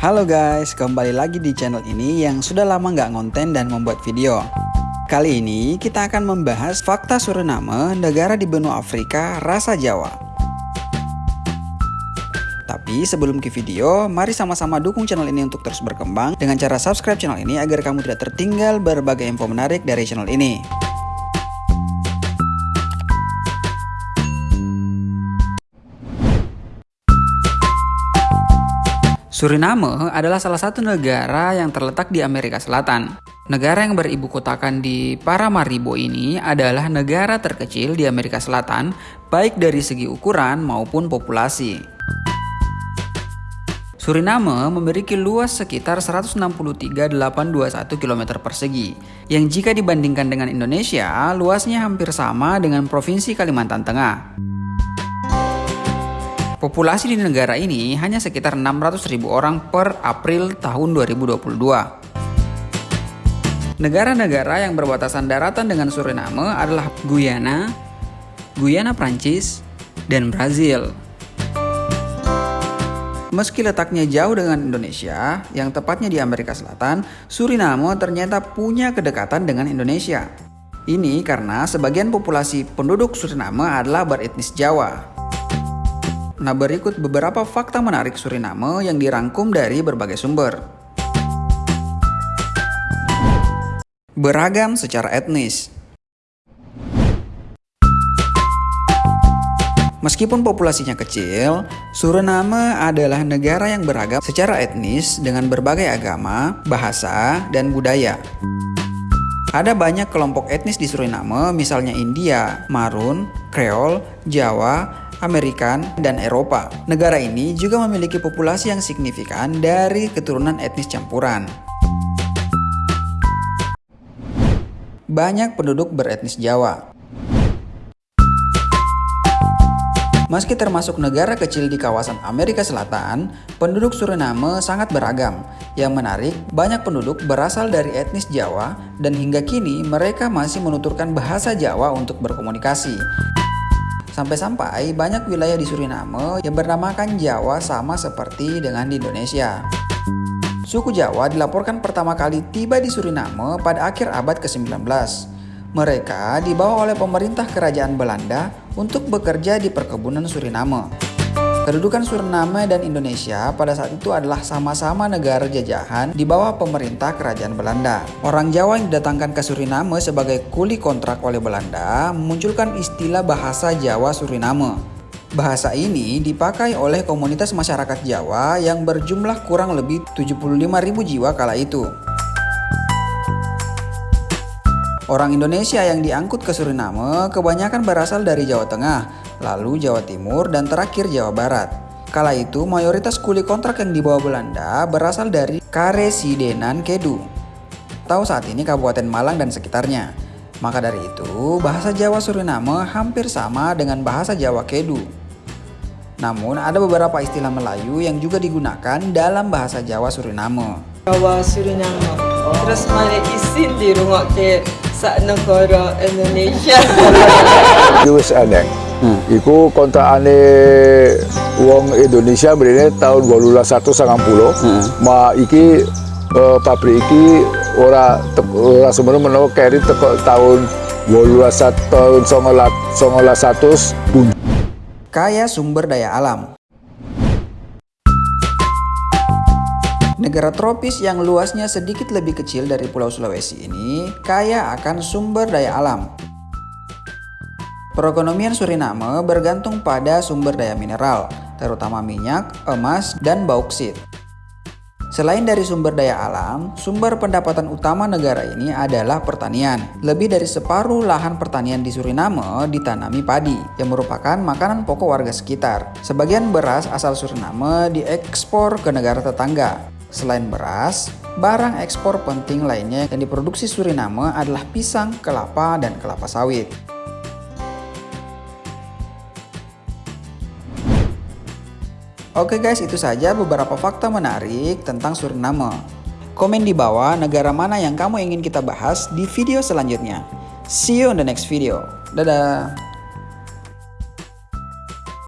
Halo guys, kembali lagi di channel ini yang sudah lama nggak ngonten dan membuat video. Kali ini kita akan membahas fakta Suriname, negara di benua Afrika, rasa Jawa. Tapi sebelum ke video, mari sama-sama dukung channel ini untuk terus berkembang dengan cara subscribe channel ini agar kamu tidak tertinggal berbagai info menarik dari channel ini. Suriname adalah salah satu negara yang terletak di Amerika Selatan. Negara yang beribu kotakan di Paramaribo ini adalah negara terkecil di Amerika Selatan, baik dari segi ukuran maupun populasi. Suriname memiliki luas sekitar 163.821 km persegi, yang jika dibandingkan dengan Indonesia, luasnya hampir sama dengan Provinsi Kalimantan Tengah. Populasi di negara ini hanya sekitar 600.000 orang per April tahun 2022. Negara-negara yang berbatasan daratan dengan Suriname adalah Guyana, Guyana Prancis, dan Brazil. Meski letaknya jauh dengan Indonesia, yang tepatnya di Amerika Selatan, Suriname ternyata punya kedekatan dengan Indonesia. Ini karena sebagian populasi penduduk Suriname adalah beretnis Jawa. Nah berikut beberapa fakta menarik Suriname yang dirangkum dari berbagai sumber. Beragam secara etnis Meskipun populasinya kecil, Suriname adalah negara yang beragam secara etnis dengan berbagai agama, bahasa, dan budaya. Ada banyak kelompok etnis di Suriname, misalnya India, Marun, Creole, Jawa, Amerikan, dan Eropa. Negara ini juga memiliki populasi yang signifikan dari keturunan etnis campuran. Banyak penduduk beretnis Jawa. Meski termasuk negara kecil di kawasan Amerika Selatan, penduduk Suriname sangat beragam. Yang menarik, banyak penduduk berasal dari etnis Jawa dan hingga kini mereka masih menuturkan bahasa Jawa untuk berkomunikasi. Sampai-sampai banyak wilayah di Suriname yang bernamakan Jawa sama seperti dengan di Indonesia. Suku Jawa dilaporkan pertama kali tiba di Suriname pada akhir abad ke-19. Mereka dibawa oleh pemerintah kerajaan Belanda untuk bekerja di perkebunan Suriname. Kedudukan Suriname dan Indonesia pada saat itu adalah sama-sama negara jajahan di bawah pemerintah kerajaan Belanda. Orang Jawa yang didatangkan ke Suriname sebagai kuli kontrak oleh Belanda memunculkan istilah bahasa Jawa Suriname. Bahasa ini dipakai oleh komunitas masyarakat Jawa yang berjumlah kurang lebih 75.000 jiwa kala itu. Orang Indonesia yang diangkut ke Suriname kebanyakan berasal dari Jawa Tengah, lalu Jawa Timur, dan terakhir Jawa Barat. Kala itu, mayoritas kuli kontrak yang dibawa Belanda berasal dari Karesidenan Kedu. Tahu saat ini Kabupaten Malang dan sekitarnya. Maka dari itu, bahasa Jawa Suriname hampir sama dengan bahasa Jawa Kedu. Namun, ada beberapa istilah Melayu yang juga digunakan dalam bahasa Jawa Suriname. Jawa Suriname. Terus mana isin di rumah ke sak negara Indonesia. Itu wis aneh. Hmm. Iku kontakane wong Indonesia mrene tahun 1890. Hmm. Ma iki uh, pabrik iki ora ora semono menawa keri teko tahun 18 tahun 1900 Kaya sumber daya alam. Negara tropis yang luasnya sedikit lebih kecil dari Pulau Sulawesi ini kaya akan sumber daya alam. Perekonomian Suriname bergantung pada sumber daya mineral, terutama minyak, emas, dan bauksit. Selain dari sumber daya alam, sumber pendapatan utama negara ini adalah pertanian. Lebih dari separuh lahan pertanian di Suriname ditanami padi, yang merupakan makanan pokok warga sekitar. Sebagian beras asal Suriname diekspor ke negara tetangga. Selain beras, barang ekspor penting lainnya yang diproduksi Suriname adalah pisang, kelapa, dan kelapa sawit. Oke guys, itu saja beberapa fakta menarik tentang Suriname. Komen di bawah negara mana yang kamu ingin kita bahas di video selanjutnya. See you on the next video. Dadah!